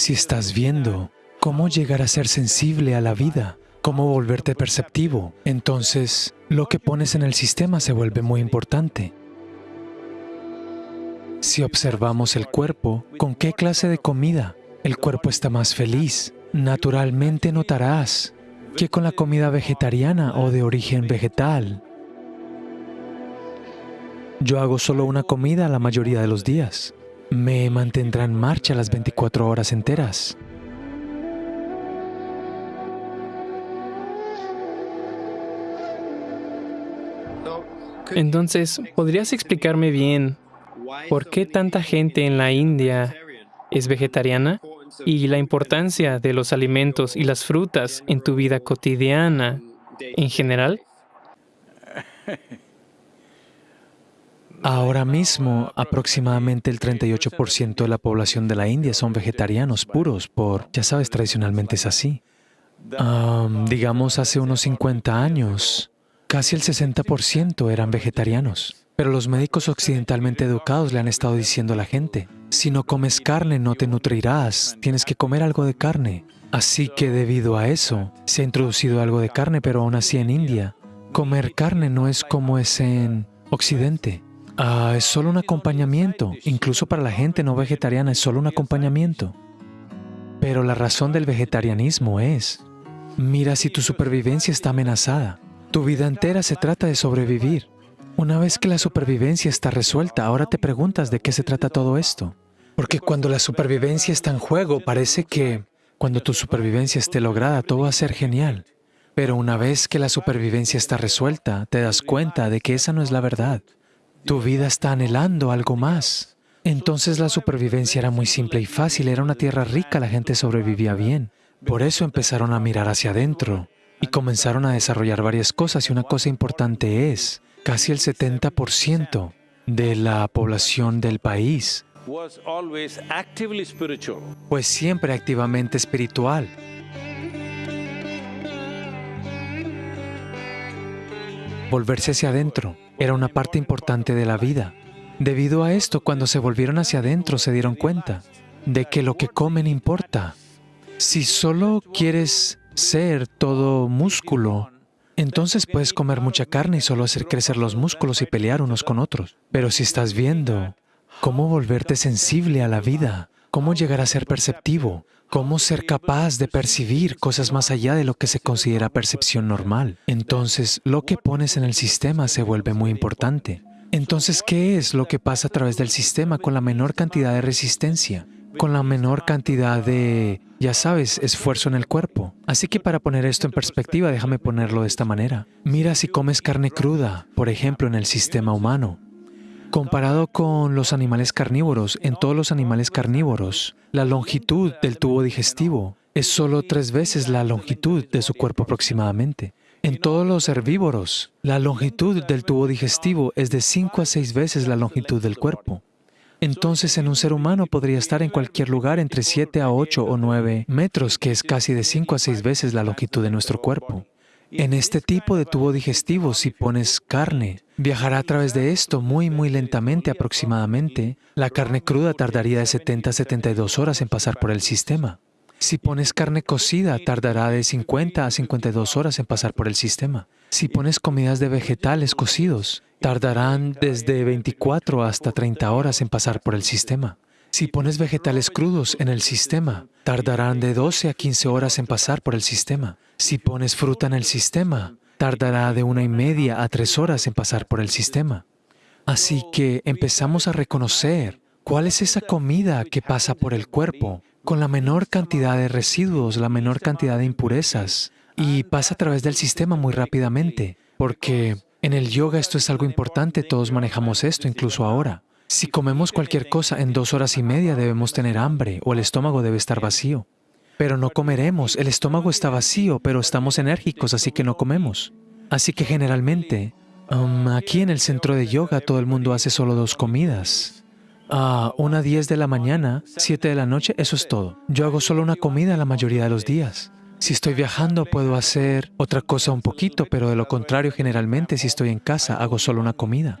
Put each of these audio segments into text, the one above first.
Si estás viendo cómo llegar a ser sensible a la vida, cómo volverte perceptivo, entonces lo que pones en el sistema se vuelve muy importante. Si observamos el cuerpo, ¿con qué clase de comida el cuerpo está más feliz? Naturalmente notarás que con la comida vegetariana o de origen vegetal. Yo hago solo una comida la mayoría de los días. Me mantendrá en marcha las 24 horas enteras. Entonces, ¿podrías explicarme bien por qué tanta gente en la India es vegetariana y la importancia de los alimentos y las frutas en tu vida cotidiana en general? Ahora mismo, aproximadamente el 38% de la población de la India son vegetarianos puros por, ya sabes, tradicionalmente es así. digamos, hace unos 50 años, casi el 60% eran vegetarianos. Pero los médicos occidentalmente educados le han estado diciendo a la gente, si no comes carne no te nutrirás, tienes que comer algo de carne. Así que debido a eso, se ha introducido algo de carne, pero aún así en India, comer carne no es como es en Occidente. Ah, es solo un acompañamiento, incluso para la gente no vegetariana es solo un acompañamiento. Pero la razón del vegetarianismo es, mira si tu supervivencia está amenazada. Tu vida entera se trata de sobrevivir. Una vez que la supervivencia está resuelta, ahora te preguntas de qué se trata todo esto. Porque cuando la supervivencia está en juego, parece que cuando tu supervivencia esté lograda, todo va a ser genial. Pero una vez que la supervivencia está resuelta, te das cuenta de que esa no es la verdad. Tu vida está anhelando algo más. Entonces la supervivencia era muy simple y fácil, era una tierra rica, la gente sobrevivía bien. Por eso empezaron a mirar hacia adentro y comenzaron a desarrollar varias cosas y una cosa importante es, casi el 70% de la población del país pues siempre activamente espiritual. Volverse hacia adentro era una parte importante de la vida. Debido a esto, cuando se volvieron hacia adentro, se dieron cuenta de que lo que comen importa. Si solo quieres ser todo músculo, entonces puedes comer mucha carne y solo hacer crecer los músculos y pelear unos con otros. Pero si estás viendo cómo volverte sensible a la vida, cómo llegar a ser perceptivo, cómo ser capaz de percibir cosas más allá de lo que se considera percepción normal. Entonces, lo que pones en el sistema se vuelve muy importante. Entonces, ¿qué es lo que pasa a través del sistema con la menor cantidad de resistencia? Con la menor cantidad de, ya sabes, esfuerzo en el cuerpo. Así que para poner esto en perspectiva, déjame ponerlo de esta manera. Mira si comes carne cruda, por ejemplo, en el sistema humano. Comparado con los animales carnívoros, en todos los animales carnívoros, la longitud del tubo digestivo es solo tres veces la longitud de su cuerpo aproximadamente. En todos los herbívoros, la longitud del tubo digestivo es de cinco a seis veces la longitud del cuerpo. Entonces, en un ser humano podría estar en cualquier lugar entre 7 a 8 o 9 metros, que es casi de 5 a 6 veces la longitud de nuestro cuerpo. En este tipo de tubo digestivo, si pones carne, viajará a través de esto muy, muy lentamente aproximadamente. La carne cruda tardaría de 70 a 72 horas en pasar por el sistema. Si pones carne cocida, tardará de 50 a 52 horas en pasar por el sistema. Si pones comidas de vegetales cocidos, tardarán desde 24 hasta 30 horas en pasar por el sistema. Si pones vegetales crudos en el sistema, tardarán de 12 a 15 horas en pasar por el sistema. Si pones fruta en el sistema, tardará de una y media a tres horas en pasar por el sistema. Así que empezamos a reconocer cuál es esa comida que pasa por el cuerpo con la menor cantidad de residuos, la menor cantidad de impurezas y pasa a través del sistema muy rápidamente, porque en el yoga esto es algo importante, todos manejamos esto, incluso ahora. Si comemos cualquier cosa en dos horas y media debemos tener hambre o el estómago debe estar vacío. Pero no comeremos, el estómago está vacío, pero estamos enérgicos, así que no comemos. Así que generalmente, um, aquí en el centro de yoga todo el mundo hace solo dos comidas. A una 10 de la mañana, 7 de la noche, eso es todo. Yo hago solo una comida la mayoría de los días. Si estoy viajando puedo hacer otra cosa un poquito, pero de lo contrario generalmente si estoy en casa hago solo una comida.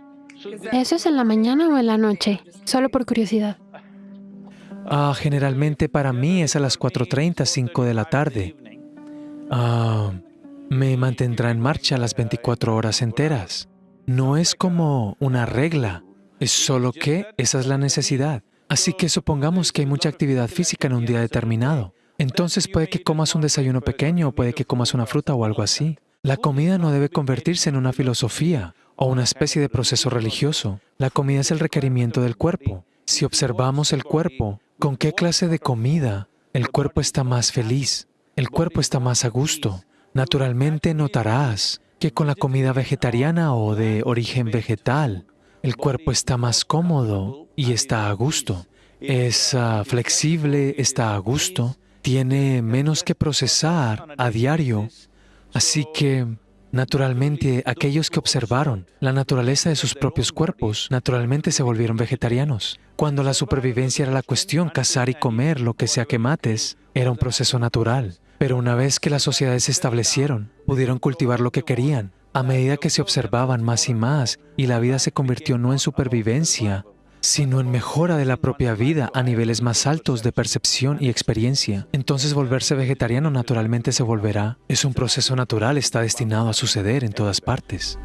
¿Eso es en la mañana o en la noche? Solo por curiosidad. Ah, generalmente para mí es a las 4.30, 5 de la tarde. Ah, me mantendrá en marcha las 24 horas enteras. No es como una regla, es solo que esa es la necesidad. Así que supongamos que hay mucha actividad física en un día determinado. Entonces puede que comas un desayuno pequeño o puede que comas una fruta o algo así. La comida no debe convertirse en una filosofía o una especie de proceso religioso. La comida es el requerimiento del cuerpo. Si observamos el cuerpo, ¿con qué clase de comida el cuerpo está más feliz? El cuerpo está más a gusto. Naturalmente notarás que con la comida vegetariana o de origen vegetal, el cuerpo está más cómodo y está a gusto. Es uh, flexible, está a gusto, tiene menos que procesar a diario. Así que, naturalmente, aquellos que observaron la naturaleza de sus propios cuerpos, naturalmente se volvieron vegetarianos. Cuando la supervivencia era la cuestión, cazar y comer lo que sea que mates, era un proceso natural. Pero una vez que las sociedades se establecieron, pudieron cultivar lo que querían, a medida que se observaban más y más y la vida se convirtió no en supervivencia, sino en mejora de la propia vida a niveles más altos de percepción y experiencia, entonces volverse vegetariano naturalmente se volverá. Es un proceso natural, está destinado a suceder en todas partes.